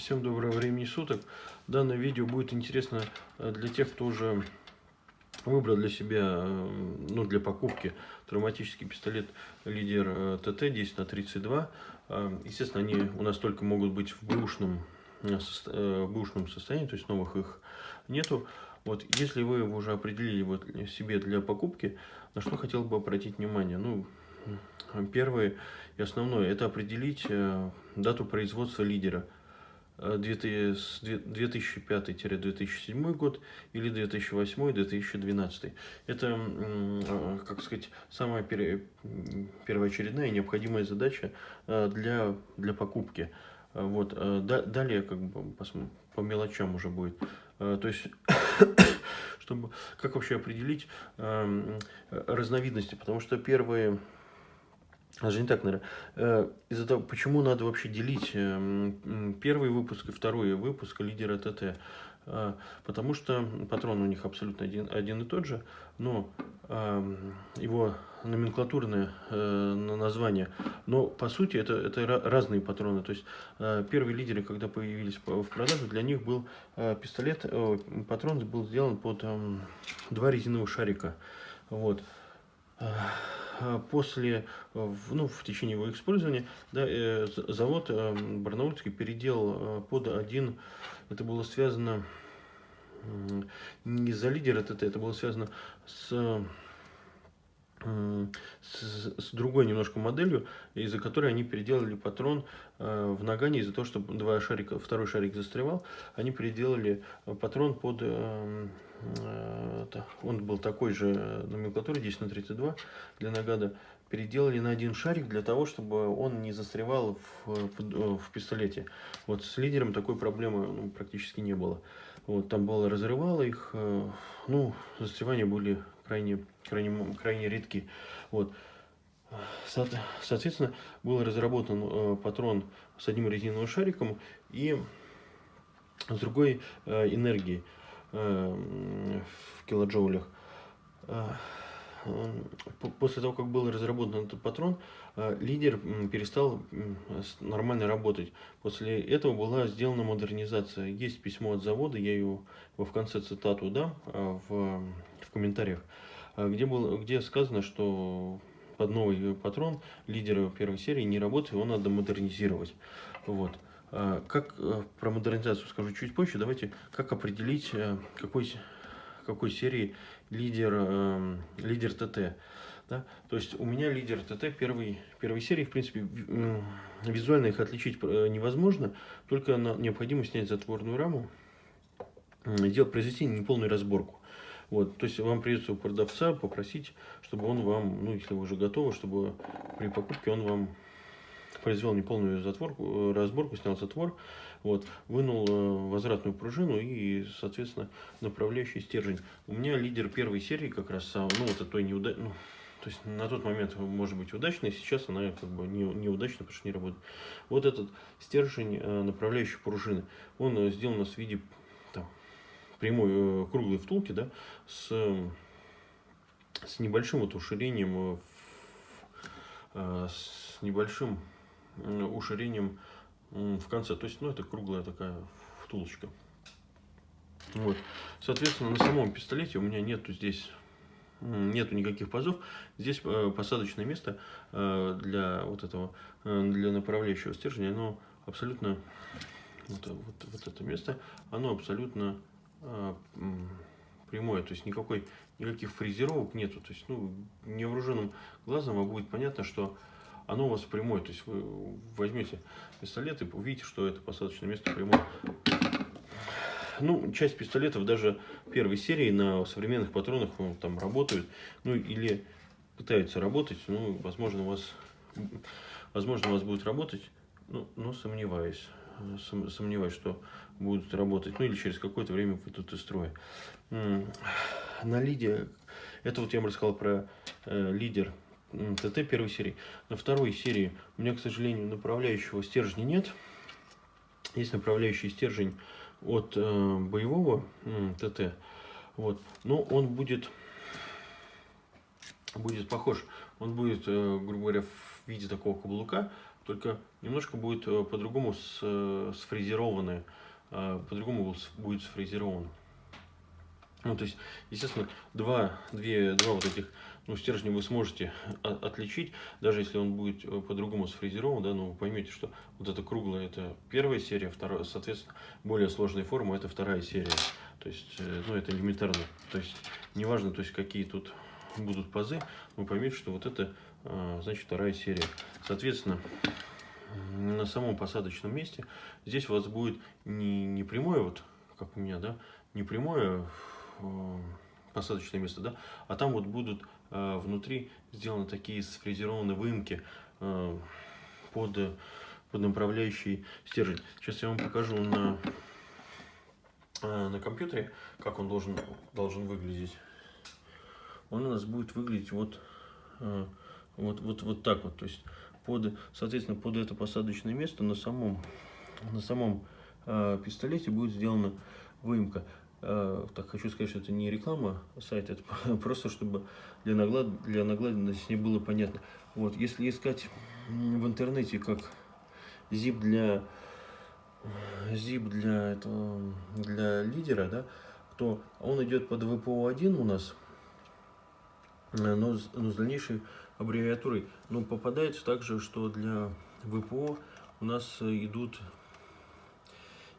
Всем доброго времени суток. Данное видео будет интересно э, для тех, кто уже выбрал для себя, э, ну, для покупки травматический пистолет лидер э, ТТ 10 на 32. Естественно, они у нас только могут быть в бэушном, в бэушном состоянии, то есть новых их нету. Вот, если вы уже определили вот себе для покупки, на что хотел бы обратить внимание? Ну, первое и основное, это определить дату производства лидера – 2005-2007 год или 2008-2012. Это, а, как сказать, самая первоочередная и необходимая задача а, для, для покупки. Вот. Далее как бы по мелочам уже будет. То есть, чтобы, как вообще определить разновидности, потому что первые даже не так, наверное. Э, из-за того, почему надо вообще делить эм, первый выпуск и второй выпуск лидера ТТ. Э, потому что патрон у них абсолютно один, один и тот же, но эм, его номенклатурное э, название. Но по сути это, это разные патроны. То есть первые лидеры, когда появились в продаже, для них был пистолет, патрон был сделан под эм, два резиновых шарика. Вот. А, после, э, ну, в течение его использования, да, э, завод э, Барнаульский переделал под один, это было связано не за лидера ТТ, это было связано с с, с другой немножко моделью, из-за которой они переделали патрон э, в нагане, из-за того, что два шарика, второй шарик застревал, они переделали патрон под, э, э, он был такой же номенклатуры 10 на 32 для нагада, переделали на один шарик для того, чтобы он не застревал в, в, в пистолете. Вот с лидером такой проблемы ну, практически не было. Вот, там было разрывало их, э, ну, застревания были крайне, крайне, крайне редки. Вот. Соответственно, был разработан э, патрон с одним резиновым шариком и с другой э, энергией э, в килоджоулях. Э, после того, как был разработан этот патрон, э, лидер перестал нормально работать. После этого была сделана модернизация. Есть письмо от завода, я ее в конце цитату дам э, в, в комментариях, где, было, где сказано, что под новый патрон лидера первой серии не работает, его надо модернизировать. Вот. Как про модернизацию скажу чуть позже, давайте как определить, какой какой серии лидер, э, лидер ТТ. Да? То есть у меня лидер ТТ первой, первой серии, в принципе, визуально их отличить э, невозможно, только необходимо снять затворную раму, сделать, произвести неполную разборку. Вот, то есть вам придется у продавца попросить, чтобы он вам, ну если вы уже готовы, чтобы при покупке он вам произвел неполную затворку, э, разборку, снял затвор, вот, вынул э, возвратную пружину и, соответственно, направляющий стержень. У меня лидер первой серии как раз, ну, вот той неуда... ну, то есть на тот момент может быть удачной, сейчас она как бы не, неудачная, потому что не работает. Вот этот стержень э, направляющей пружины, он сделан нас в виде там, прямой круглой втулки, да, с, с небольшим вот уширением, с небольшим уширением в конце. То есть, ну, это круглая такая втулочка. Вот. Соответственно, на самом пистолете у меня нету здесь нету никаких пазов. Здесь э, посадочное место э, для вот этого, э, для направляющего стержня, оно абсолютно, вот, вот, вот это место, оно абсолютно прямое, то есть никакой, никаких фрезеровок нету. То есть, ну, невооруженным глазом вам будет понятно, что оно у вас прямое. То есть вы возьмете пистолет и увидите, что это посадочное место прямое. Ну, часть пистолетов даже первой серии на современных патронах ну, там работают, ну или пытаются работать, ну, возможно, у вас, возможно, у вас будет работать, ну, но сомневаюсь, сомневаюсь, что будут работать, ну или через какое-то время выйдут из строя. На лиде, это вот я вам рассказал про э, лидер ТТ первой серии. На второй серии у меня, к сожалению, направляющего стержня нет. Есть направляющий стержень от э, боевого э, ТТ. Вот. Но он будет, будет похож. Он будет, э, грубо говоря, в виде такого каблука. только немножко будет э, по-другому сфрезерованное, по-другому будет сфрезеровано. Ну, то есть, естественно, два, две, два вот этих ну, стержня вы сможете отличить, даже если он будет э, по-другому сфрезерован, да, но вы поймете, что вот это круглое это первая серия, вторая, соответственно, более сложная форма это вторая серия. То есть, э, ну, это элементарно. То есть, неважно, то есть, какие тут будут пазы, вы поймете, что вот это, а, значит, вторая серия. Соответственно, на самом посадочном месте здесь у вас будет не, не прямое, вот, как у меня, да, не прямое Э, посадочное место, да, а там вот будут э, внутри сделаны такие сфрезерованные выемки э, под, под направляющий стержень. Сейчас я вам покажу на, на компьютере, как он должен, должен выглядеть. Он у нас будет выглядеть вот, вот, вот, вот так вот, то есть под, соответственно, под это посадочное место на самом, на самом пистолете будет сделана выемка. Э, так хочу сказать, что это не реклама сайта, это просто чтобы для, наглад, для наглядности не было понятно. Вот, если искать в интернете как zip для zip для этого для лидера, да, то он идет под VPO1 у нас, э, но, но с дальнейшей аббревиатурой. Но попадается также, что для VPO у нас идут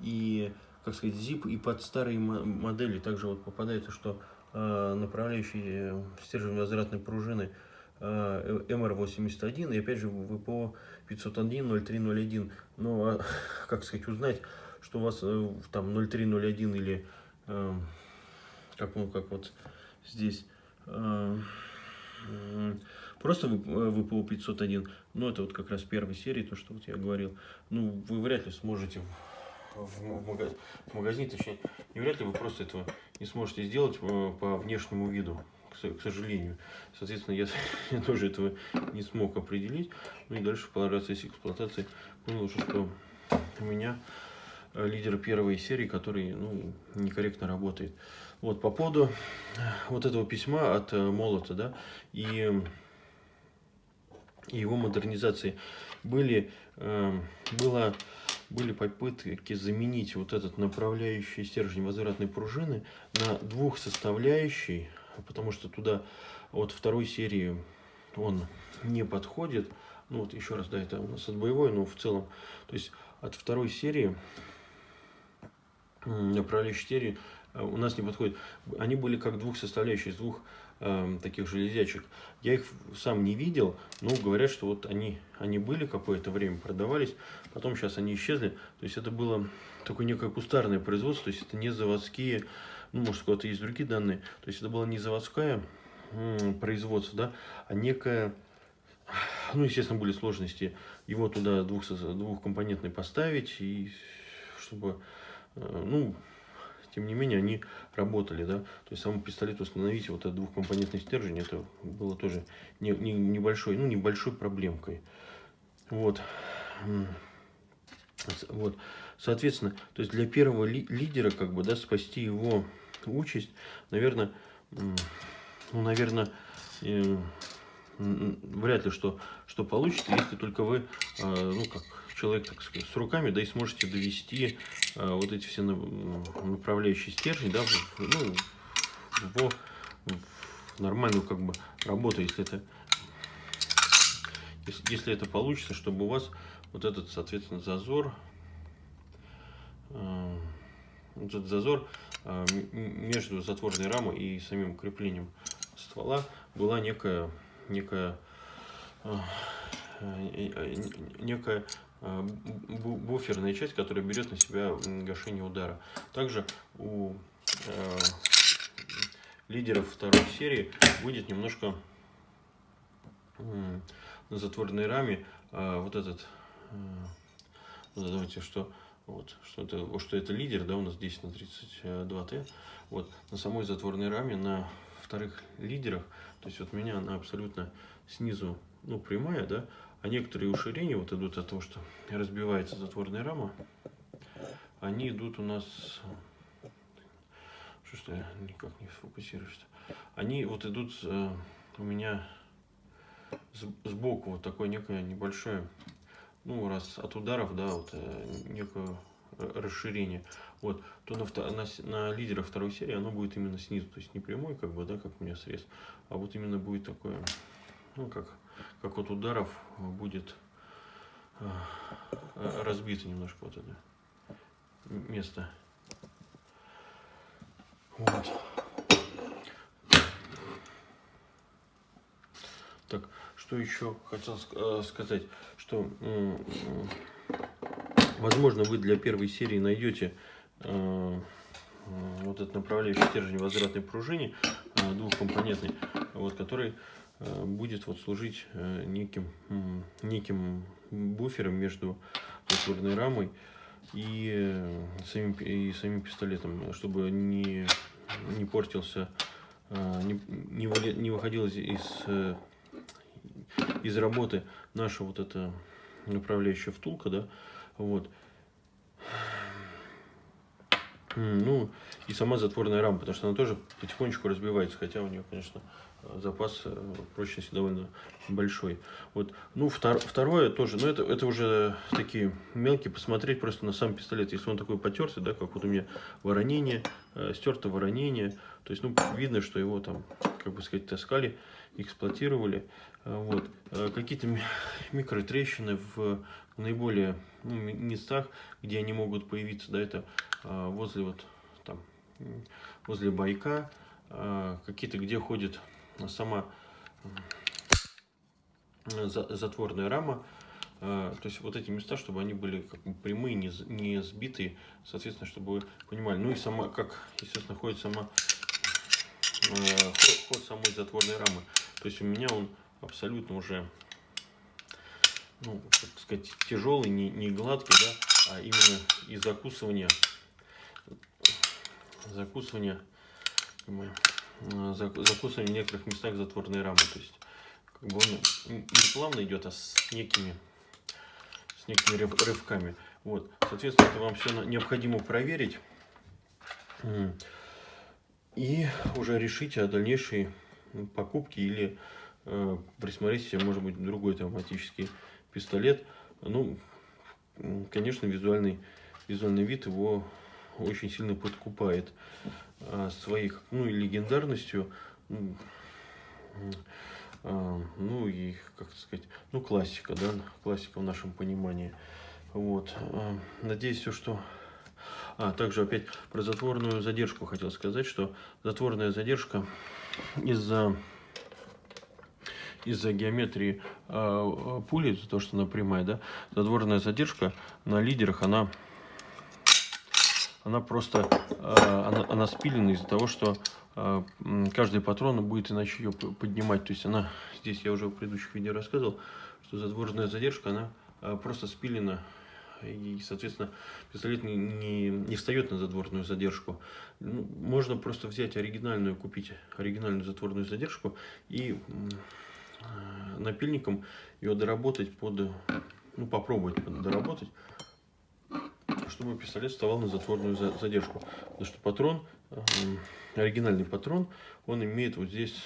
и как сказать, ZIP и под старые модели также вот попадается, что э, направляющие стержень возвратной пружины э, MR81 и опять же ВПО 501 0301. Но, а, как сказать, узнать, что у вас э, там 0301 или э, как, ну, как вот здесь э, просто ВПО 501, ну это вот как раз первой серии, то, что вот я говорил, ну вы вряд ли сможете в, магаз... в магазине, точнее, не вряд ли вы просто этого не сможете сделать э, по внешнему виду, к, сожалению. Соответственно, я, я тоже этого не смог определить. Ну и дальше по процессе эксплуатации понял, что у меня э, лидер первой серии, который ну, некорректно работает. Вот по поводу вот этого письма от э, Молота, да, и, и его модернизации были, э, было были попытки заменить вот этот направляющий стержень возвратной пружины на двух составляющий, потому что туда от второй серии он не подходит. Ну вот еще раз, да, это у нас от боевой, но в целом, то есть от второй серии направляющей серии э, у нас не подходит. Они были как двух составляющих, из двух э, таких железячек. Я их сам не видел, но говорят, что вот они, они были какое-то время, продавались, потом сейчас они исчезли. То есть это было такое некое кустарное производство, то есть это не заводские, ну может у кого-то есть другие данные, то есть это было не заводское производство, да, а некое, ну естественно были сложности его туда двух, двухкомпонентный поставить, и чтобы, э, ну, тем не менее, они работали, да, то есть сам пистолет установить, вот этот двухкомпонентный стержень, это было тоже не, не, небольшой, ну, небольшой проблемкой. Вот. Вот. Соответственно, то есть для первого ли, лидера, как бы, да, спасти его участь, наверное, ну, наверное, э, вряд ли что, что получится, если только вы, э, ну, как человек, так сказать, с руками, да, и сможете довести э, вот эти все направляющие стержни, да, в, ну, в, в нормальную, как бы, работу, если это, если, если это получится, чтобы у вас вот этот, соответственно, зазор, э, вот этот зазор э, между затворной рамой и самим креплением ствола была некая, некая, э, некая Э, буферная часть, которая берет на себя гашение удара. Также у э, лидеров второй серии будет немножко на затворной раме э, вот этот, э, давайте, что вот, что это, что это лидер, да, у нас 10 на 32Т. Вот, на самой затворной раме, на вторых лидерах, то есть вот меня она абсолютно снизу, ну, прямая, да, а некоторые уширения вот идут от того, что разбивается затворная рама. Они идут у нас... Что что я никак не сфокусируюсь. Они вот идут э, у меня сбоку вот такое некое небольшое ну, раз от ударов, да, вот э, некое расширение, вот, то на, на, на лидера второй серии оно будет именно снизу, то есть не прямой, как бы, да, как у меня срез, а вот именно будет такое, ну, как, как от ударов будет э, разбито немножко вот это место. Вот. Так, что еще хотел э, сказать, что возможно вы для первой серии найдете э, вот этот направляющий стержень возвратной пружине двухкомпонентный, вот, который будет вот служить неким, неким буфером между затворной рамой и самим, и самим пистолетом, чтобы не, не портился, не, не, не выходил из из работы наша вот эта направляющая втулка, да, вот. Ну, и сама затворная рама, потому что она тоже потихонечку разбивается, хотя у нее, конечно, запас э, прочности довольно большой. Вот. Ну, втор, второе тоже, но это, это уже такие мелкие, посмотреть просто на сам пистолет. Если он такой потертый, да, как вот у меня воронение, э, стерто воронение, то есть, ну, видно, что его там, как бы сказать, таскали, эксплуатировали. Э, вот. Э, какие-то микротрещины в наиболее ну, местах, где они могут появиться, да, это э, возле вот там, возле байка, какие-то, где ходит сама затворная рама, то есть вот эти места, чтобы они были как бы прямые, не, не сбитые, соответственно, чтобы вы понимали. Ну и сама, как, естественно, ходит сама ход, ход самой затворной рамы. То есть у меня он абсолютно уже, ну, так сказать, тяжелый, не, не гладкий, да, а именно из закусывания, закусывания, закусывания в некоторых местах затворной рамы. То есть, как бы он не плавно идет, а с некими, с некими рывками. Вот, соответственно, это вам все необходимо проверить и уже решить о дальнейшей покупке или э, присмотреть себе, может быть, другой автоматический пистолет. Ну, конечно, визуальный, визуальный вид его очень сильно подкупает а, своих, ну, и легендарностью, ну, а, ну и, как сказать, ну, классика, да, классика в нашем понимании. Вот. А, надеюсь, все, что... А, также опять про затворную задержку хотел сказать, что затворная задержка из-за из-за геометрии э, пули, из-за того, что она прямая, да, задворная задержка на лидерах, она, она просто, э, она, она спилена из-за того, что э, каждый патрон будет иначе ее поднимать. То есть она, здесь я уже в предыдущих видео рассказывал, что задворная задержка, она э, просто спилена и, соответственно, пистолет не, не, не встает на задворную задержку. Ну, можно просто взять оригинальную, купить оригинальную затворную задержку и Э, напильником ее доработать под, ну попробовать доработать, чтобы пистолет вставал на затворную задержку. Потому что патрон, э, оригинальный патрон, он имеет вот здесь,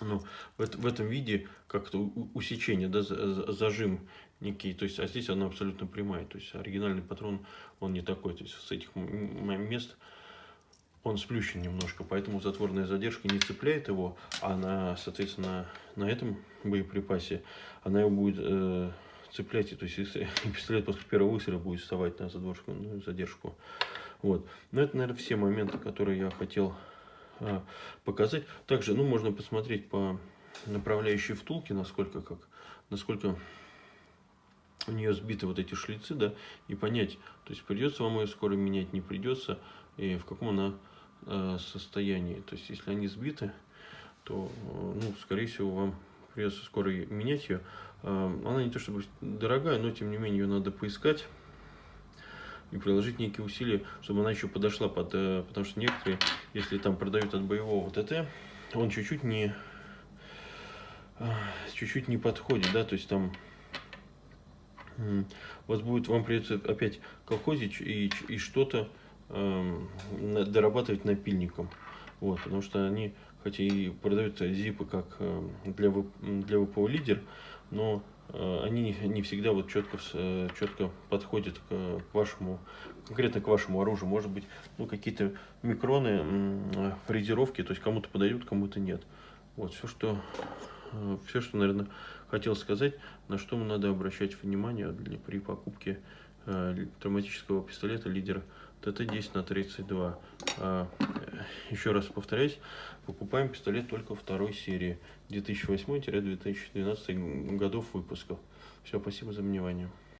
ну, в, в этом виде как-то усечение, да, зажим некий, то есть, а здесь она абсолютно прямая, то есть оригинальный патрон, он не такой, то есть с этих мест он сплющен немножко, поэтому затворная задержка не цепляет его, а на, соответственно, на этом боеприпасе она его будет э, цеплять, то есть если пистолет после первого выстрела будет вставать на задворную ну, задержку. Вот. Но это, наверное, все моменты, которые я хотел э, показать. Также, ну, можно посмотреть по направляющей втулке, насколько, как, насколько у нее сбиты вот эти шлицы, да, и понять, то есть придется вам ее скоро менять, не придется, и в каком она состоянии. То есть, если они сбиты, то, э, ну, скорее всего, вам придется скоро менять ее. Э, она не то чтобы дорогая, но, тем не менее, ее надо поискать и приложить некие усилия, чтобы она еще подошла под... Потому что некоторые, если там продают от боевого ТТ, он чуть-чуть не... Чуть-чуть не подходит, да, то есть там вас будет, вам придется опять колхозить и, и что-то Эм, дорабатывать напильником. Вот, потому что они, хотя и продают зипы как эм, для, для ВПО лидер, но э, они не всегда вот четко, э, четко подходят к вашему, конкретно к вашему оружию. Может быть, ну, какие-то микроны, фрезеровки, то есть кому-то подойдут, кому-то нет. Вот, все, что, все, что, наверное, хотел сказать, на что надо обращать внимание для, при покупке э, травматического пистолета лидера ТТ-10 на 32. А, еще раз повторяюсь, покупаем пистолет только второй серии 2008-2012 годов выпуска. Все, спасибо за внимание.